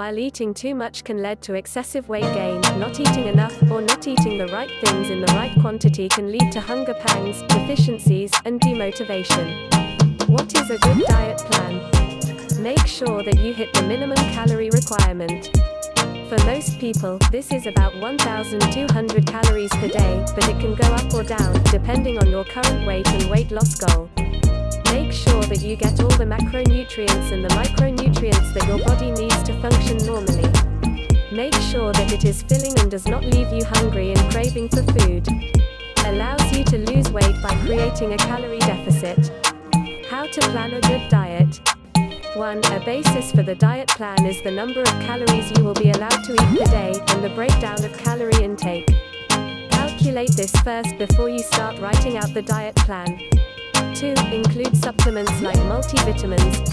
while eating too much can lead to excessive weight gain, not eating enough, or not eating the right things in the right quantity can lead to hunger pangs, deficiencies, and demotivation. What is a good diet plan? Make sure that you hit the minimum calorie requirement. For most people, this is about 1,200 calories per day, but it can go up or down, depending on your current weight and weight loss goal. Make sure that you get all the macronutrients and the micronutrients that your body needs function normally. Make sure that it is filling and does not leave you hungry and craving for food. Allows you to lose weight by creating a calorie deficit. How to plan a good diet. 1. A basis for the diet plan is the number of calories you will be allowed to eat per day, and the breakdown of calorie intake. Calculate this first before you start writing out the diet plan. 2. Include supplements like multivitamins,